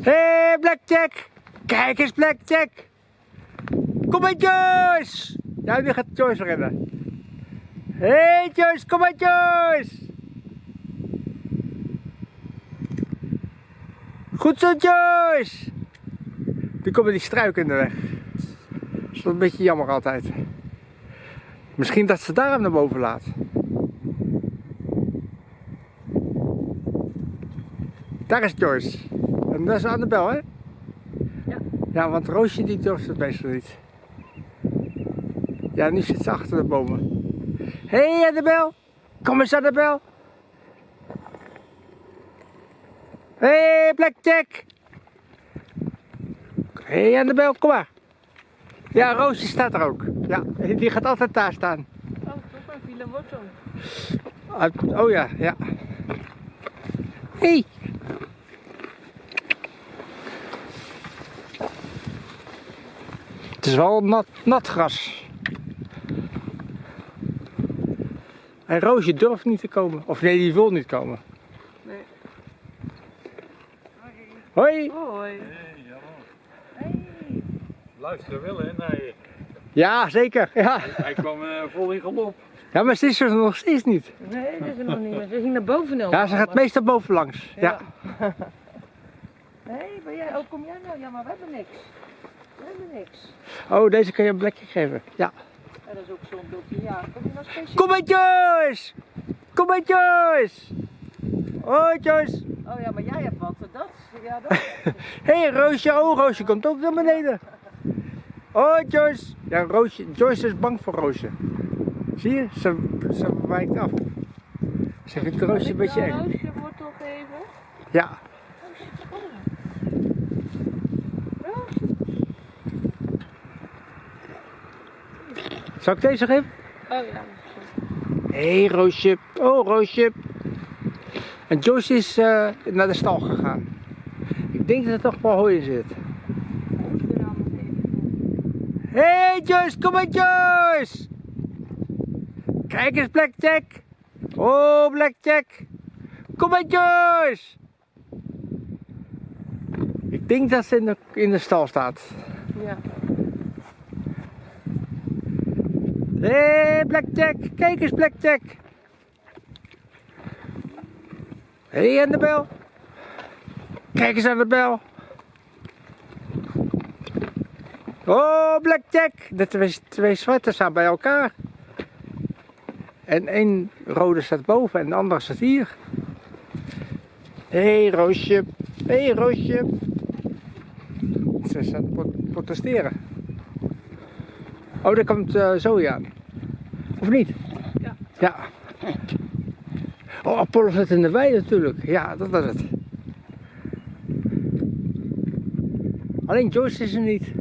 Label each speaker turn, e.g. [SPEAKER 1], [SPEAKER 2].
[SPEAKER 1] Hé, hey, Blackjack! Kijk eens, Blackjack! Kom maar, Joyce! Ja, nu gaat Joyce rennen. Hé, hey, Joyce, kom maar, Joyce! Goed zo, Joyce! Nu komen die struiken in de weg. Dat is een beetje jammer altijd. Misschien dat ze daarom naar boven laat. Daar is Joyce. En dat is Annabel, hè?
[SPEAKER 2] Ja.
[SPEAKER 1] Ja, want Roosje die durft het meestal niet. Ja, nu zit ze achter de bomen. Hé hey, Annabel! Kom eens Annabel! Hé hey, Blackjack! Hé hey, Annabel, kom maar! Ja, Roosje staat er ook. Ja, die gaat altijd daar staan.
[SPEAKER 2] Oh, toch maar een wortel.
[SPEAKER 1] Uit- Oh ja, ja. Hé! Hey. Is wel nat, nat gras. En Roosje durft niet te komen. Of nee, die wil niet komen.
[SPEAKER 2] Nee.
[SPEAKER 1] Hoi!
[SPEAKER 2] Hoi.
[SPEAKER 3] Hey.
[SPEAKER 2] Hey.
[SPEAKER 3] Luisteren wel hè naar je.
[SPEAKER 1] Ja, zeker. Ja,
[SPEAKER 3] Hij kwam eh, vol in galop.
[SPEAKER 1] ja maar ze is er nog steeds niet.
[SPEAKER 2] Nee, dat is er nog niet. Ze ging naar boven
[SPEAKER 1] Ja, ze gaat meestal bovenlangs. Ja.
[SPEAKER 2] Nee, ben jij, oh kom jij nou? Ja, maar we hebben niks. Hebben niks.
[SPEAKER 1] Oh, deze kan je een plekje geven. Ja.
[SPEAKER 2] Ja, dat is ook zo'n dokter. Ja,
[SPEAKER 1] kom maar Joyce! Kom maar Joyce! Hoi Joyce!
[SPEAKER 2] Oh ja, maar jij hebt wat. Dat? Ja, dat.
[SPEAKER 1] Hé hey, Roosje, oh Roosje komt ook naar beneden. Oh Joyce. Ja, Roosje, Joyce is bang voor Roosje. Zie je, ze, ze wijkt af. Ze vindt Roosje een beetje eng.
[SPEAKER 2] Roosje wortel geven.
[SPEAKER 1] Ja.
[SPEAKER 2] Roosje, kom maar. Roosje.
[SPEAKER 1] Zal ik deze geven?
[SPEAKER 2] Oh ja.
[SPEAKER 1] Hé hey, Roosje. Oh Roosje. En Joyce is eh, naar de stal gegaan. Ik denk dat er toch wel hooi in zit. Hé hey, Joyce, kom maar Joyce! Kijk eens Blackjack! Oh Blackjack! Kom maar Joyce! Ik denk dat ze in de, in de stal staat.
[SPEAKER 2] Ja.
[SPEAKER 1] Hé hey, Blackjack, kijk eens Blackjack! Hé hey, Annabel! Kijk eens Annabel! Oh Blackjack! De twee, twee zwarte staan bij elkaar. En één rode staat boven en de andere staat hier. Hé hey, Roosje, hé hey, Roosje. Ze staat te pro- protesteren. Oh, daar komt uh, Zoe aan. Of niet?
[SPEAKER 2] Ja.
[SPEAKER 1] Ja. Oh, Apollo zit in de wei natuurlijk. Ja, dat was het. Alleen Joyce is er niet.